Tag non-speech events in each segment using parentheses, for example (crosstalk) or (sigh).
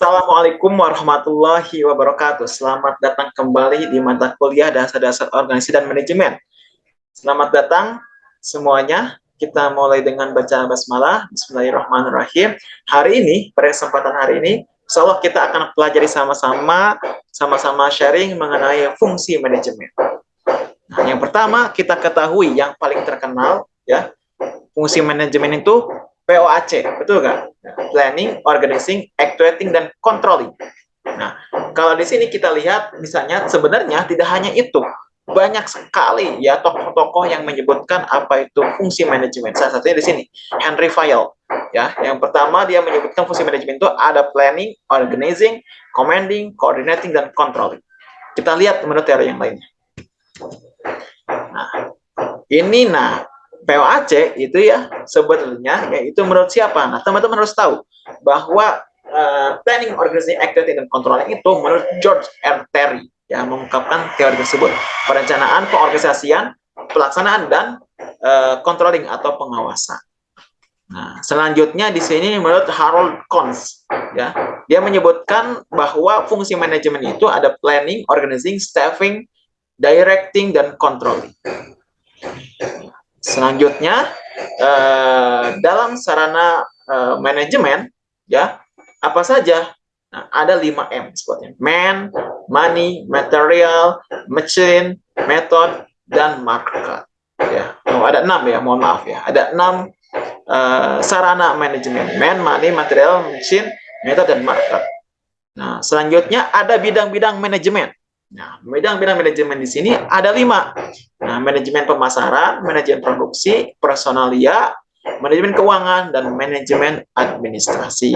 Assalamualaikum warahmatullahi wabarakatuh. Selamat datang kembali di mata kuliah dasar-dasar organisasi dan manajemen. Selamat datang semuanya. Kita mulai dengan baca basmalah. Bismillahirrahmanirrahim. Hari ini, pada kesempatan hari ini, insya Allah kita akan pelajari sama-sama, sama-sama sharing mengenai fungsi manajemen. Nah, yang pertama kita ketahui yang paling terkenal ya fungsi manajemen itu POAC, betul nggak? Planning, Organizing, Actuating, dan Controlling. Nah, kalau di sini kita lihat, misalnya sebenarnya tidak hanya itu, banyak sekali ya tokoh-tokoh yang menyebutkan apa itu fungsi manajemen. Salah satunya di sini, Henry Fayol. Ya, yang pertama dia menyebutkan fungsi manajemen itu ada planning, organizing, commanding, coordinating, dan controlling. Kita lihat menurut teori yang lainnya. Nah, ini nah POAC itu ya sebetulnya yaitu menurut siapa? Nah, teman-teman harus tahu bahwa uh, planning, organizing, activity, dan controlling itu menurut George R. Terry yang mengungkapkan teori tersebut. Perencanaan, pengorganisasian, pelaksanaan, dan uh, controlling atau pengawasan. Nah, selanjutnya di sini menurut Harold Kons, ya, dia menyebutkan bahwa fungsi manajemen itu ada planning, organizing, staffing, directing, dan controlling. Selanjutnya eh, dalam sarana eh, manajemen ya apa saja? Nah, ada 5 M sebutnya. Man, money, material, machine, method, dan market. Ya, oh, ada enam ya, mohon maaf ya. Ada enam uh, sarana manajemen. Man, money, material, machine, method, dan market. Nah, selanjutnya ada bidang-bidang manajemen. Nah, bidang-bidang manajemen di sini ada lima. Nah, manajemen pemasaran, manajemen produksi, personalia, manajemen keuangan, dan manajemen administrasi.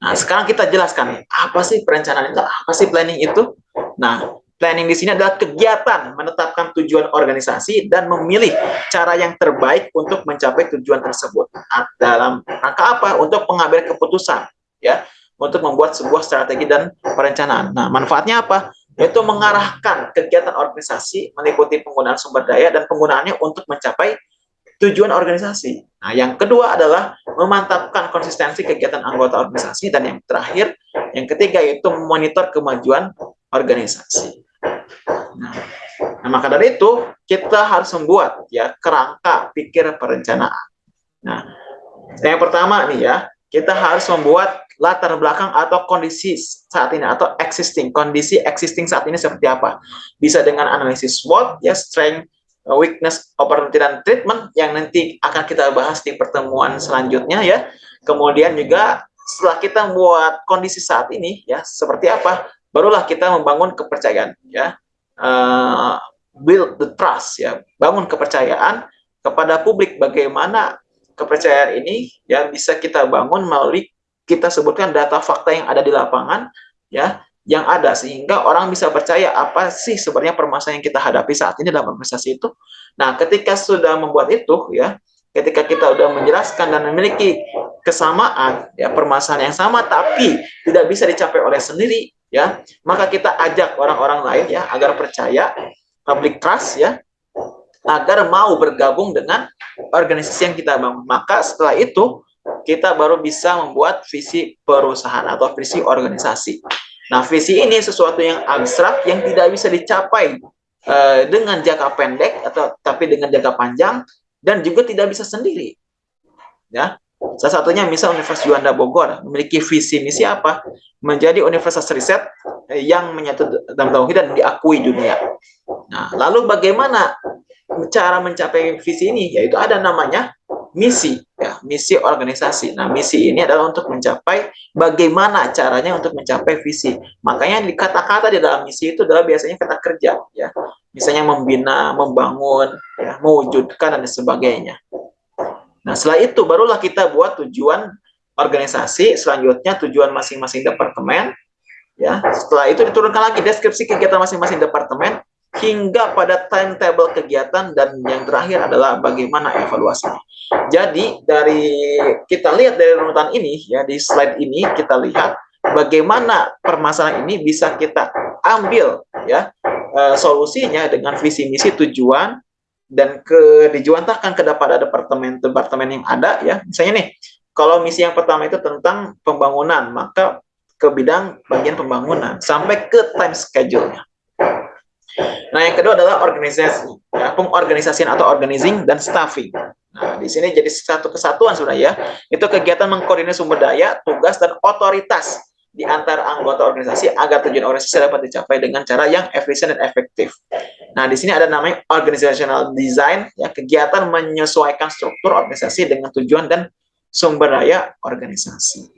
Nah, sekarang kita jelaskan apa sih perencanaan itu, apa sih planning itu? Nah, planning di sini adalah kegiatan menetapkan tujuan organisasi dan memilih cara yang terbaik untuk mencapai tujuan tersebut. Nah, dalam rangka apa? Untuk pengambilan keputusan, ya untuk membuat sebuah strategi dan perencanaan. Nah, manfaatnya apa? Yaitu mengarahkan kegiatan organisasi meliputi penggunaan sumber daya dan penggunaannya untuk mencapai tujuan organisasi. Nah, yang kedua adalah memantapkan konsistensi kegiatan anggota organisasi dan yang terakhir, yang ketiga yaitu memonitor kemajuan organisasi. Nah, nah maka dari itu kita harus membuat ya kerangka pikir perencanaan. Nah, yang pertama nih ya, kita harus membuat latar belakang atau kondisi saat ini atau existing. Kondisi existing saat ini seperti apa? Bisa dengan analisis SWOT ya strength weakness opportunity dan treatment yang nanti akan kita bahas di pertemuan selanjutnya ya. Kemudian juga setelah kita membuat kondisi saat ini ya seperti apa barulah kita membangun kepercayaan ya. Uh, build the trust ya. Bangun kepercayaan kepada publik bagaimana kepercayaan ini ya bisa kita bangun melalui kita sebutkan data fakta yang ada di lapangan ya yang ada sehingga orang bisa percaya apa sih sebenarnya permasalahan yang kita hadapi saat ini dalam organisasi itu. Nah, ketika sudah membuat itu ya, ketika kita sudah menjelaskan dan memiliki kesamaan ya permasalahan yang sama tapi tidak bisa dicapai oleh sendiri ya, maka kita ajak orang-orang lain ya agar percaya public trust ya agar mau bergabung dengan organisasi yang kita bangun. Maka setelah itu kita baru bisa membuat visi perusahaan atau visi organisasi. Nah, visi ini sesuatu yang abstrak yang tidak bisa dicapai uh, dengan jangka pendek atau tapi dengan jangka panjang dan juga tidak bisa sendiri. Ya. Salah satunya misal Universitas Juanda Bogor memiliki visi misi apa? Menjadi universitas riset yang menyatu dalam tauhid dan diakui dunia. Nah, lalu bagaimana cara mencapai visi ini? Yaitu ada namanya misi ya misi organisasi. Nah misi ini adalah untuk mencapai bagaimana caranya untuk mencapai visi. Makanya di kata-kata di dalam misi itu adalah biasanya kata kerja ya. Misalnya membina membangun ya mewujudkan dan sebagainya. Nah setelah itu barulah kita buat tujuan organisasi selanjutnya tujuan masing-masing departemen ya. Setelah itu diturunkan lagi deskripsi kegiatan masing-masing departemen hingga pada timetable kegiatan dan yang terakhir adalah bagaimana evaluasinya. Jadi dari kita lihat dari runutan ini ya di slide ini kita lihat bagaimana permasalahan ini bisa kita ambil ya e, solusinya dengan visi misi tujuan dan ke dijuantahkan kepada departemen-departemen yang ada ya. Misalnya nih kalau misi yang pertama itu tentang pembangunan, maka ke bidang bagian pembangunan sampai ke time schedule-nya. Nah, yang kedua adalah organisasi, ya, pengorganisasian atau organizing dan staffing. Nah, di sini jadi satu kesatuan sudah ya. Itu kegiatan mengkoordinir sumber daya, tugas dan otoritas di antara anggota organisasi agar tujuan organisasi dapat dicapai dengan cara yang efisien dan efektif. Nah, di sini ada namanya organizational design, ya kegiatan menyesuaikan struktur organisasi dengan tujuan dan sumber daya organisasi.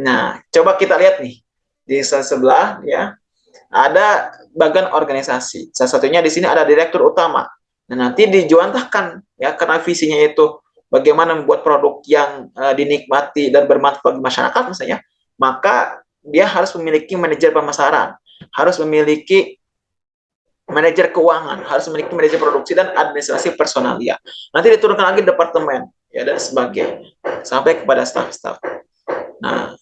Nah, coba kita lihat nih di sebelah ya ada bagian organisasi. Salah satunya di sini ada direktur utama. Nah, nanti dijuantahkan ya karena visinya itu bagaimana membuat produk yang uh, dinikmati dan bermanfaat bagi masyarakat misalnya, maka dia harus memiliki manajer pemasaran, harus memiliki manajer keuangan, harus memiliki manajer produksi dan administrasi personalia. Nanti diturunkan lagi departemen ya dan sebagainya sampai kepada staff-staff. Nah,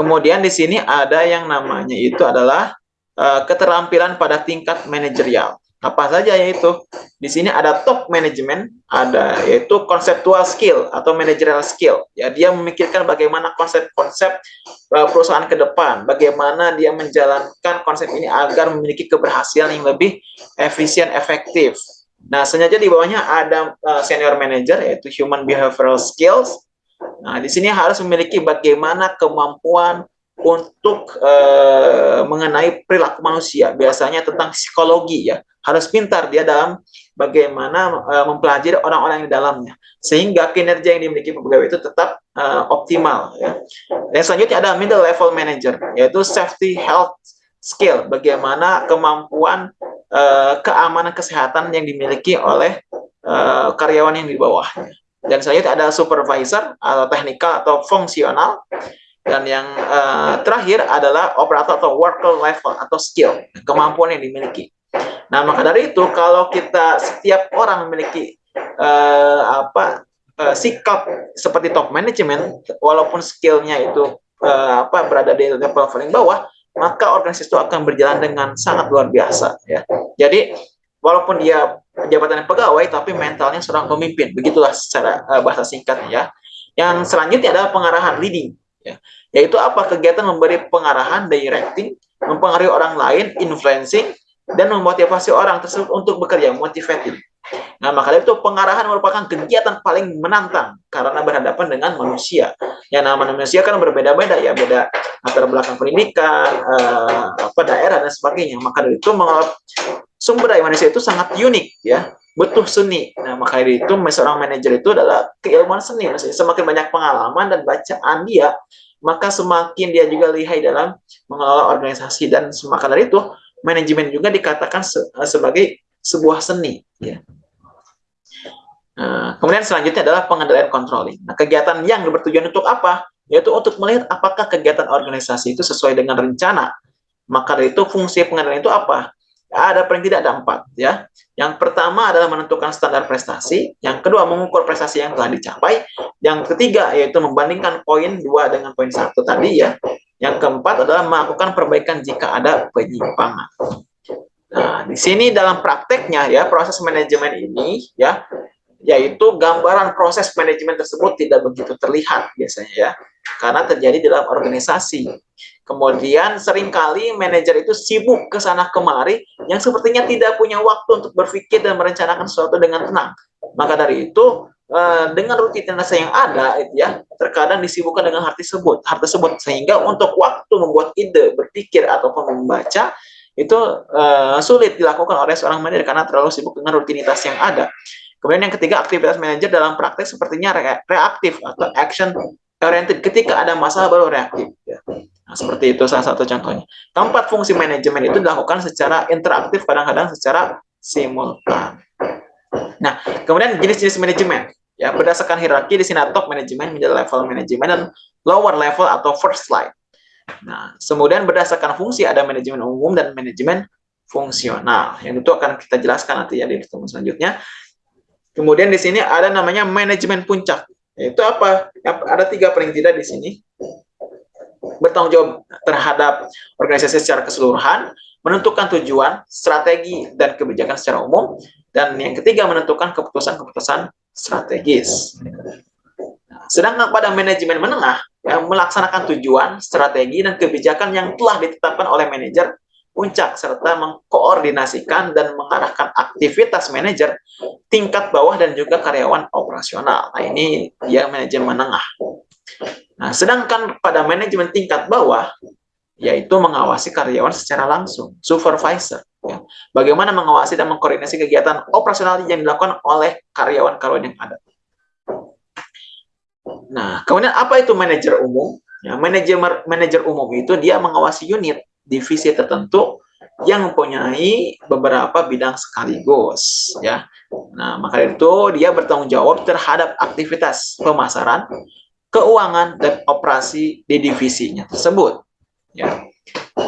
Kemudian di sini ada yang namanya itu adalah uh, keterampilan pada tingkat manajerial. Apa saja yaitu? Di sini ada top management, ada yaitu conceptual skill atau managerial skill. Ya, dia memikirkan bagaimana konsep-konsep uh, perusahaan ke depan, bagaimana dia menjalankan konsep ini agar memiliki keberhasilan yang lebih efisien, efektif. Nah, sengaja di bawahnya ada uh, senior manager yaitu human behavioral skills Nah, di sini harus memiliki bagaimana kemampuan untuk uh, mengenai perilaku manusia, biasanya tentang psikologi ya. Harus pintar dia dalam bagaimana uh, mempelajari orang-orang di dalamnya, sehingga kinerja yang dimiliki pegawai itu tetap uh, optimal. Ya. Dan selanjutnya ada middle level manager, yaitu safety health skill, bagaimana kemampuan uh, keamanan kesehatan yang dimiliki oleh uh, karyawan yang di bawahnya. Dan selanjutnya ada supervisor atau teknikal atau fungsional. Dan yang uh, terakhir adalah operator atau worker level atau skill, kemampuan yang dimiliki. Nah, maka dari itu kalau kita setiap orang memiliki uh, apa uh, sikap seperti top management, walaupun skillnya itu uh, apa berada di level paling bawah, maka organisasi itu akan berjalan dengan sangat luar biasa. Ya. Jadi walaupun dia jabatan pegawai tapi mentalnya seorang pemimpin begitulah secara uh, bahasa singkatnya ya yang selanjutnya adalah pengarahan leading ya yaitu apa kegiatan memberi pengarahan directing mempengaruhi orang lain influencing dan memotivasi orang tersebut untuk bekerja motivating Nah, maka itu pengarahan merupakan kegiatan paling menantang karena berhadapan dengan manusia. Ya, nama manusia kan berbeda-beda ya, beda latar belakang pendidikan, eh, apa daerah dan sebagainya. Maka dari itu sumber daya manusia itu sangat unik ya. Butuh seni. Nah maka itu seorang manajer itu adalah keilmuan seni. Maksudnya semakin banyak pengalaman dan bacaan dia maka semakin dia juga lihai dalam mengelola organisasi. Dan maka dari itu manajemen juga dikatakan se sebagai sebuah seni ya Nah, kemudian selanjutnya adalah pengendalian controlling. Nah, kegiatan yang bertujuan untuk apa? Yaitu untuk melihat apakah kegiatan organisasi itu sesuai dengan rencana. Maka dari itu fungsi pengendalian itu apa? ada paling tidak ada empat ya. Yang pertama adalah menentukan standar prestasi, yang kedua mengukur prestasi yang telah dicapai, yang ketiga yaitu membandingkan poin dua dengan poin satu tadi ya. Yang keempat adalah melakukan perbaikan jika ada penyimpangan. Nah, di sini dalam prakteknya ya proses manajemen ini ya yaitu gambaran proses manajemen tersebut tidak begitu terlihat biasanya ya karena terjadi dalam organisasi. Kemudian sering kali manajer itu sibuk ke sana kemari yang sepertinya tidak punya waktu untuk berpikir dan merencanakan sesuatu dengan tenang. Maka dari itu eh, dengan rutinitas yang ada itu ya terkadang disibukkan dengan hal tersebut, hal tersebut sehingga untuk waktu membuat ide, berpikir ataupun membaca itu uh, sulit dilakukan oleh seorang manajer karena terlalu sibuk dengan rutinitas yang ada. Kemudian yang ketiga, aktivitas manajer dalam praktek sepertinya reaktif atau action oriented. Ketika ada masalah baru reaktif. Ya. Nah, seperti itu salah satu contohnya. Keempat, fungsi manajemen itu dilakukan secara interaktif, kadang-kadang secara simultan. Nah, kemudian jenis-jenis manajemen. Ya, berdasarkan hierarki di sini top manajemen, middle level manajemen, dan lower level atau first line. Nah, kemudian berdasarkan fungsi ada manajemen umum dan manajemen fungsional. Yang itu akan kita jelaskan nanti ya di pertemuan selanjutnya. Kemudian di sini ada namanya manajemen puncak. Itu apa? Ada tiga paling tidak di sini bertanggung jawab terhadap organisasi secara keseluruhan, menentukan tujuan, strategi, dan kebijakan secara umum, dan yang ketiga menentukan keputusan-keputusan strategis. Nah, sedangkan pada manajemen menengah yang melaksanakan tujuan, strategi, dan kebijakan yang telah ditetapkan oleh manajer puncak serta mengkoordinasikan dan mengarahkan aktivitas manajer tingkat bawah dan juga karyawan operasional. Nah, ini dia manajemen menengah. Nah, sedangkan pada manajemen tingkat bawah yaitu mengawasi karyawan secara langsung, supervisor. Ya. Bagaimana mengawasi dan mengkoordinasi kegiatan operasional yang dilakukan oleh karyawan-karyawan yang ada. Nah, kemudian apa itu manajer umum? Ya, manajer manajer umum itu dia mengawasi unit divisi tertentu yang mempunyai beberapa bidang sekaligus ya. Nah, maka itu dia bertanggung jawab terhadap aktivitas pemasaran, keuangan dan operasi di divisinya tersebut. Ya.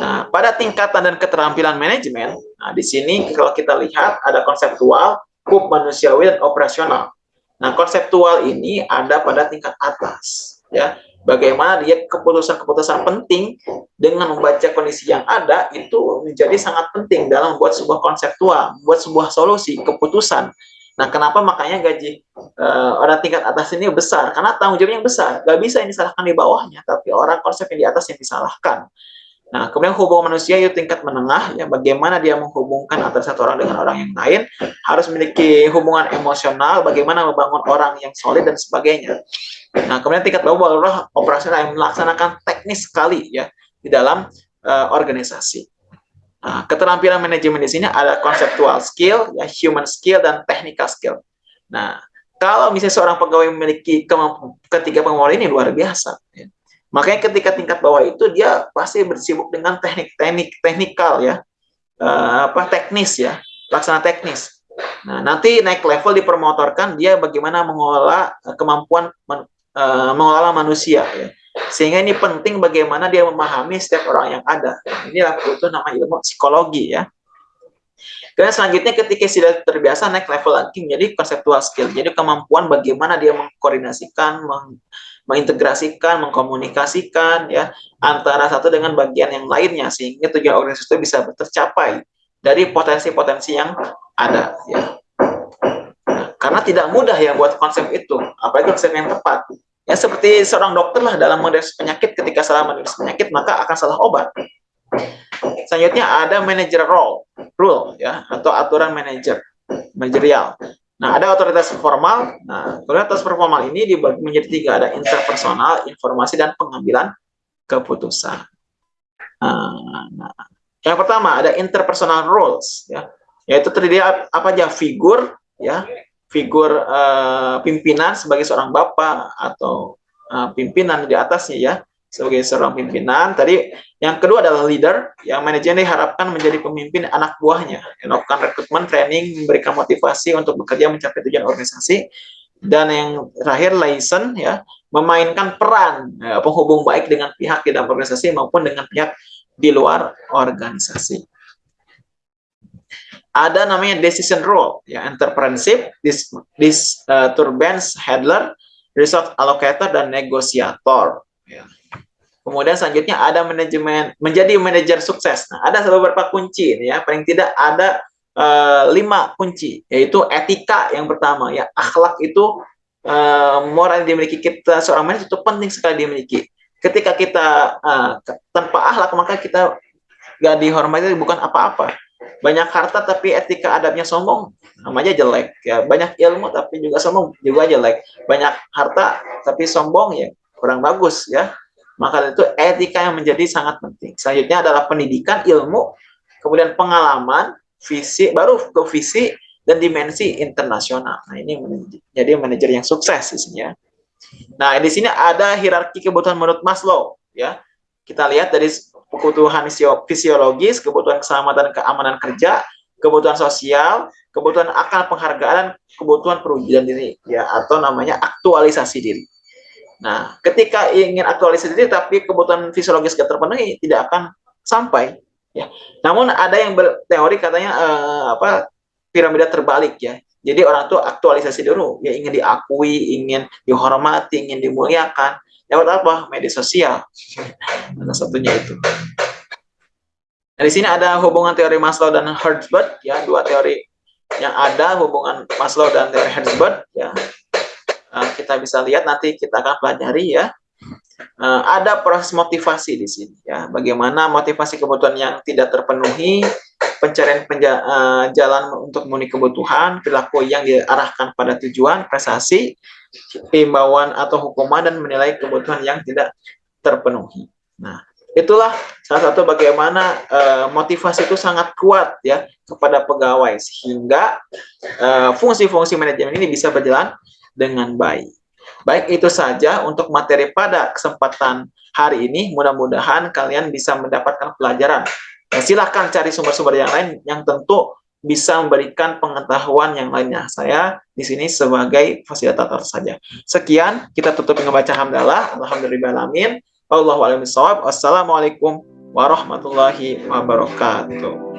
Nah, pada tingkatan dan keterampilan manajemen, nah di sini kalau kita lihat ada konseptual, hub manusiawi dan operasional. Nah, konseptual ini ada pada tingkat atas, ya bagaimana dia keputusan-keputusan penting dengan membaca kondisi yang ada itu menjadi sangat penting dalam membuat sebuah konseptual, membuat sebuah solusi, keputusan. Nah, kenapa makanya gaji uh, orang tingkat atas ini besar? Karena tanggung jawabnya besar. Gak bisa ini disalahkan di bawahnya, tapi orang konsep yang di atas yang disalahkan. Nah, kemudian hubungan manusia itu tingkat menengah, ya bagaimana dia menghubungkan antara satu orang dengan orang yang lain, harus memiliki hubungan emosional, bagaimana membangun orang yang solid dan sebagainya. Nah, kemudian tingkat bawah barulah operasional yang melaksanakan teknis sekali ya di dalam uh, organisasi. Nah, keterampilan manajemen di sini ada konseptual skill, ya human skill dan technical skill. Nah, kalau misalnya seorang pegawai memiliki ketiga pengelola ini luar biasa. Ya Makanya ketika tingkat bawah itu dia pasti bersibuk dengan teknik-teknik teknikal ya, uh, apa teknis ya, laksana teknis. Nah, nanti naik level dipermotorkan dia bagaimana mengelola eh, kemampuan men, uh, mengelola manusia ya. Sehingga ini penting bagaimana dia memahami setiap orang yang ada. Inilah itu nama ilmu psikologi ya. Kemudian selanjutnya ketika sudah terbiasa naik level lagi menjadi konseptual skill. Jadi kemampuan bagaimana dia mengkoordinasikan, meng, mengintegrasikan, mengkomunikasikan ya antara satu dengan bagian yang lainnya sehingga tujuan organisasi itu bisa tercapai dari potensi-potensi yang ada ya. Nah, karena tidak mudah ya buat konsep itu, apalagi konsep yang tepat. Ya seperti seorang dokter lah dalam mendiagnosis penyakit ketika salah mendiagnosis penyakit maka akan salah obat. Selanjutnya ada manager role, rule ya atau aturan manajer, manajerial. Nah, ada otoritas formal. Nah, otoritas formal ini dibagi menjadi tiga. Ada interpersonal, informasi, dan pengambilan keputusan. Nah. Yang pertama ada interpersonal roles, ya, yaitu terdiri apa aja figur, ya, figur uh, pimpinan sebagai seorang bapak atau uh, pimpinan di atasnya, ya, sebagai seorang pimpinan. Tadi yang kedua adalah leader, yang manajer diharapkan menjadi pemimpin anak buahnya, melakukan rekrutmen, training, memberikan motivasi untuk bekerja mencapai tujuan organisasi. Dan yang terakhir license ya, memainkan peran ya, penghubung baik dengan pihak di dalam organisasi maupun dengan pihak di luar organisasi. Ada namanya decision role, ya entrepreneurship, dis, dis uh, turbans handler, resource allocator dan negosiator. Ya. Kemudian selanjutnya ada manajemen menjadi manajer sukses. Nah, ada beberapa kunci ya. Paling tidak ada uh, lima kunci, yaitu etika yang pertama ya. Akhlak itu uh, moral yang dimiliki kita seorang manajer itu penting sekali dimiliki. Ketika kita uh, tanpa akhlak maka kita gak dihormati bukan apa-apa. Banyak harta tapi etika adabnya sombong namanya jelek ya. Banyak ilmu tapi juga sombong juga jelek. Banyak harta tapi sombong ya kurang bagus ya maka itu etika yang menjadi sangat penting. Selanjutnya adalah pendidikan, ilmu, kemudian pengalaman, visi, baru ke visi dan dimensi internasional. Nah, ini menjadi manajer yang sukses di sini ya. Nah, di sini ada hierarki kebutuhan menurut Maslow ya. Kita lihat dari kebutuhan fisiologis, kebutuhan keselamatan keamanan kerja, kebutuhan sosial, kebutuhan akal penghargaan, kebutuhan perwujudan diri ya atau namanya aktualisasi diri. Nah, ketika ingin aktualisasi diri tapi kebutuhan fisiologis tidak terpenuhi, tidak akan sampai. Ya. Namun ada yang berteori katanya eh, apa piramida terbalik ya. Jadi orang itu aktualisasi dulu, ya ingin diakui, ingin dihormati, ingin dimuliakan. Lewat apa? Media sosial. (laughs) Salah satunya itu. Nah, di sini ada hubungan teori Maslow dan Herzberg, ya dua teori yang ada hubungan Maslow dan teori Herzberg, ya uh, kita bisa lihat nanti kita akan pelajari ya. Uh, ada proses motivasi di sini ya. Bagaimana motivasi kebutuhan yang tidak terpenuhi, pencarian penja uh, jalan untuk memenuhi kebutuhan, perilaku yang diarahkan pada tujuan, prestasi, himbauan atau hukuman dan menilai kebutuhan yang tidak terpenuhi. Nah, itulah salah satu bagaimana uh, motivasi itu sangat kuat ya kepada pegawai sehingga eh, fungsi-fungsi uh, manajemen ini bisa berjalan dengan baik. Baik itu saja untuk materi pada kesempatan hari ini. Mudah-mudahan kalian bisa mendapatkan pelajaran. Ya, silahkan cari sumber-sumber yang lain yang tentu bisa memberikan pengetahuan yang lainnya. Saya di sini sebagai fasilitator saja. Sekian, kita tutup dengan baca hamdalah. Alhamdulillahirrahmanirrahim. Wassalamualaikum warahmatullahi wabarakatuh.